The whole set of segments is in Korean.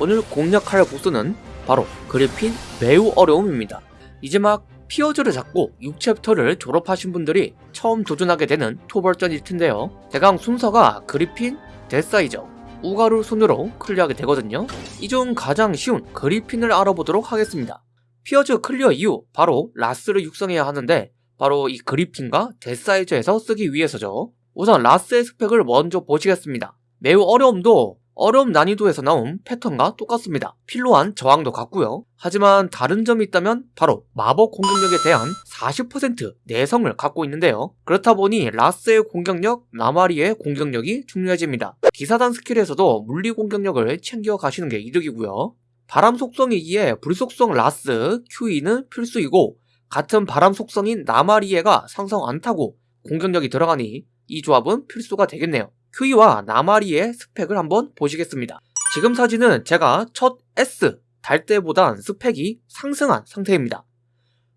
오늘 공략할 보스는 바로 그리핀 매우 어려움입니다. 이제 막 피어즈를 잡고 6챕터를 졸업하신 분들이 처음 도전하게 되는 토벌전일 텐데요. 대강 순서가 그리핀, 데사이저, 우가루 순으로 클리어하게 되거든요. 이 중 가장 쉬운 그리핀을 알아보도록 하겠습니다. 피어즈 클리어 이후 바로 라스를 육성해야 하는데 바로 이 그리핀과 데사이저에서 쓰기 위해서죠. 우선 라스의 스펙을 먼저 보시겠습니다. 매우 어려움도 어려움 난이도에서 나온 패턴과 똑같습니다. 필요한 저항도 같고요. 하지만 다른 점이 있다면 바로 마법 공격력에 대한 40% 내성을 갖고 있는데요. 그렇다 보니 라스의 공격력, 나마리의 공격력이 중요해집니다. 기사단 스킬에서도 물리 공격력을 챙겨 가시는 게 이득이고요. 바람 속성이기에 불 속성 라스, 큐이는 필수이고 같은 바람 속성인 나마리에가 상성 안 타고 공격력이 들어가니 이 조합은 필수가 되겠네요. 큐이와 나마리의 스펙을 한번 보시겠습니다. 지금 사진은 제가 첫 S 딸 때보단 스펙이 상승한 상태입니다.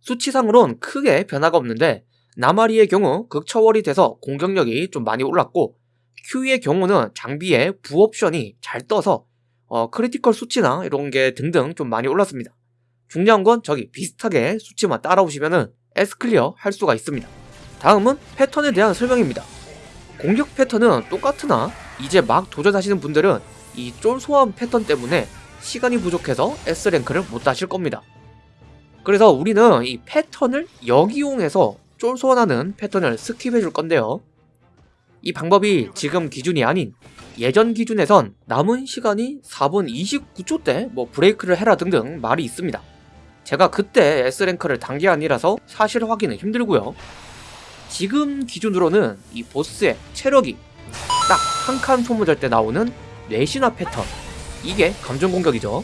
수치상으론 크게 변화가 없는데 나마리의 경우 극초월이 돼서 공격력이 좀 많이 올랐고 큐이의 경우는 장비에 부옵션이 잘 떠서 어, 크리티컬 수치나 이런 게 등등 좀 많이 올랐습니다. 중요한 건 저기 비슷하게 수치만 따라오시면 S 클리어 할 수가 있습니다. 다음은 패턴에 대한 설명입니다. 공격 패턴은 똑같으나 이제 막 도전하시는 분들은 이 쫄 소환 패턴 때문에 시간이 부족해서 S rank를 못 다실 겁니다. 그래서 우리는 이 패턴을 역이용해서 쫄 소환하는 패턴을 skip해 줄 건데요. 이 방법이 지금 기준이 아닌 예전 기준에선 남은 시간이 4분 29초 때 뭐 브레이크를 해라 등등 말이 있습니다. 제가 그때 S랭크를 단 게 아니라서 사실 확인은 힘들고요. 지금 기준으로는 이 보스의 체력이 딱 한 칸 소모될 때 나오는 뇌신화 패턴. 이게 감정 공격이죠.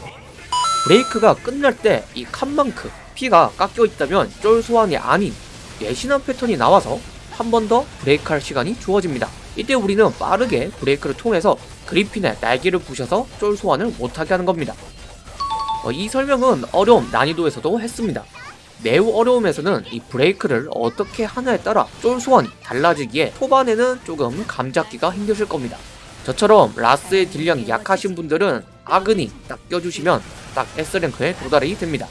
브레이크가 끝날 때 이 칸만큼 피가 깎여 있다면 쫄 소환이 아닌 뇌신화 패턴이 나와서 한 번 더 브레이크 할 시간이 주어집니다. 이때 우리는 빠르게 브레이크를 통해서 그리핀의 날개를 부셔서 쫄 소환을 못하게 하는 겁니다. 어, 이 설명은 어려움 난이도에서도 했습니다 매우 어려움에서는 이 브레이크를 어떻게 하냐에 따라 쫄 소환이 달라지기에 초반에는 조금 감 잡기가 힘드실 겁니다. 저처럼 라스의 딜량이 약하신 분들은 아그니 딱 껴주시면 딱 S랭크에 도달이 됩니다.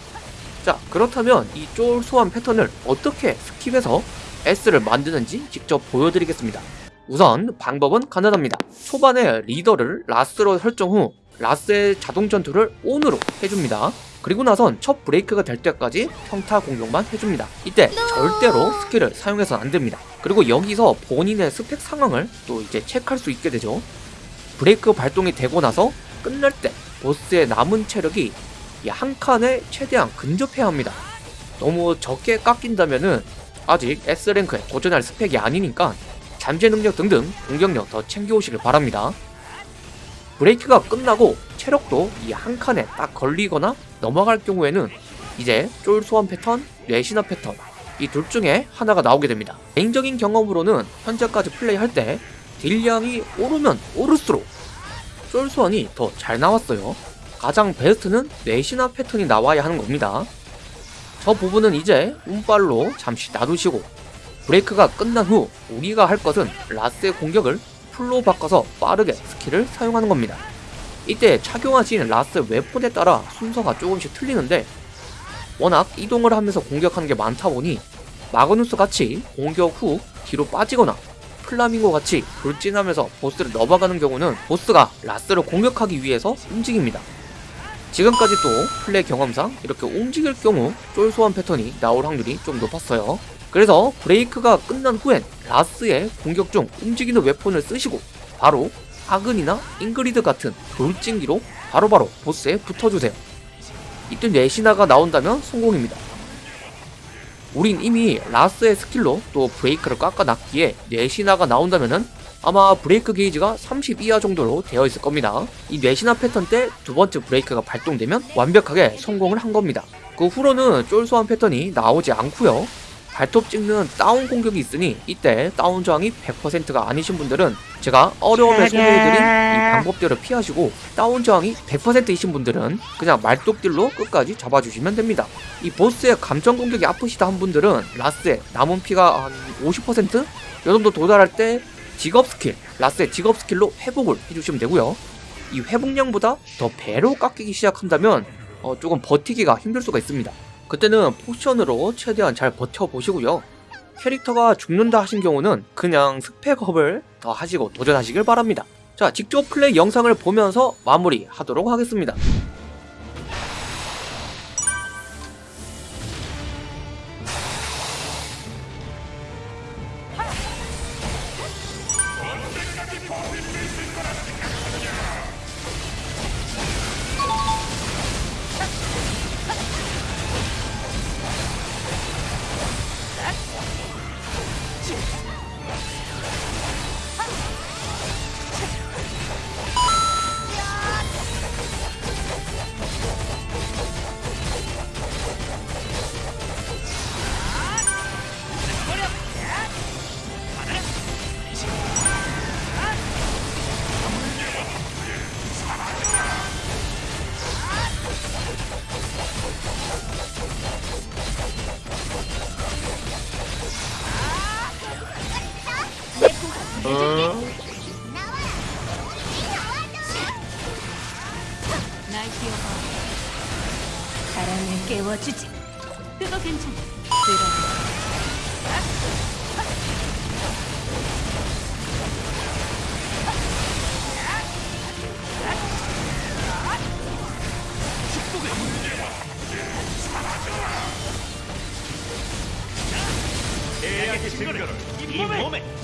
자 그렇다면 이 쫄 소환 패턴을 어떻게 skip해서 S를 만드는지 직접 보여드리겠습니다. 우선 방법은 간단합니다. 초반에 리더를 라스로 설정 후 라스의 자동 전투를 ON으로 해줍니다. 그리고 나선 첫 브레이크가 될 때까지 평타 공격만 해줍니다. 이때 절대로 스킬을 사용해서는 안됩니다. 그리고 여기서 본인의 스펙 상황을 또 이제 체크할 수 있게 되죠. 브레이크 발동이 되고 나서 끝날 때 보스의 남은 체력이 한 칸에 최대한 근접해야 합니다. 너무 적게 깎인다면은 아직 S랭크에 도전할 스펙이 아니니까 잠재 능력 등등 공격력 더 챙겨오시길 바랍니다. 브레이크가 끝나고 체력도 이 한 칸에 딱 걸리거나 넘어갈 경우에는 이제 쫄 소환 패턴, 뇌신화 패턴 이 둘 중에 하나가 나오게 됩니다. 개인적인 경험으로는 현재까지 플레이할 때 딜량이 오르면 오를수록 쫄 소환이 더 잘 나왔어요. 가장 베스트는 뇌신화 패턴이 나와야 하는 겁니다. 저 부분은 이제 운빨로 잠시 놔두시고 브레이크가 끝난 후 우리가 할 것은 라스의 공격을 full로 바꿔서 빠르게 스킬을 사용하는 겁니다. 이때 착용하신 라스 weapon에 따라 순서가 조금씩 틀리는데 워낙 이동을 하면서 공격하는 게 많다 보니 마그누스 같이 공격 후 뒤로 빠지거나 플라밍고 같이 돌진하면서 보스를 넘어가는 경우는 보스가 라스를 공격하기 위해서 움직입니다. 지금까지 또 플레이 경험상 이렇게 움직일 경우 쫄 소환 패턴이 나올 확률이 좀 높았어요. 그래서 브레이크가 끝난 후엔 라스의 공격 중 움직이는 weapon을 쓰시고 바로 아그니나 잉그리드 같은 돌진기로 바로바로 보스에 붙어주세요. 이때 뇌신화가 나온다면 성공입니다. 우린 이미 라스의 스킬로 또 브레이크를 깎아놨기에 뇌신화가 나온다면은 아마 브레이크 게이지가 30 이하 정도로 되어 있을 겁니다. 이 뇌신화 패턴 때 두 번째 브레이크가 발동되면 완벽하게 성공을 한 겁니다. 그 후로는 쫄 소환 패턴이 나오지 않고요. 발톱 찍는 다운 공격이 있으니 이때 다운 저항이 100%가 아니신 분들은 제가 어려움에 소개해드린 이 방법대로 피하시고 다운 저항이 100%이신 분들은 그냥 말뚝딜로 끝까지 잡아주시면 됩니다. 이 보스의 감전 공격이 아프시다 한 분들은 라스의 남은 피가 한 50%? 이 정도 도달할 때 직업 스킬, 라스의 직업 스킬로 회복을 해주시면 되고요. 이 회복량보다 더 배로 깎이기 시작한다면 어, 조금 버티기가 힘들 수가 있습니다. 그때는 potion으로 최대한 잘 버텨보시고요. 캐릭터가 죽는다 하신 경우는 그냥 스펙업을 더 하시고 도전하시길 바랍니다. 자, 직접 플레이 영상을 보면서 마무리 하도록 하겠습니다. 깨워주지. 그거 괜찮아. 들어. 계약의 증거를 이 몸에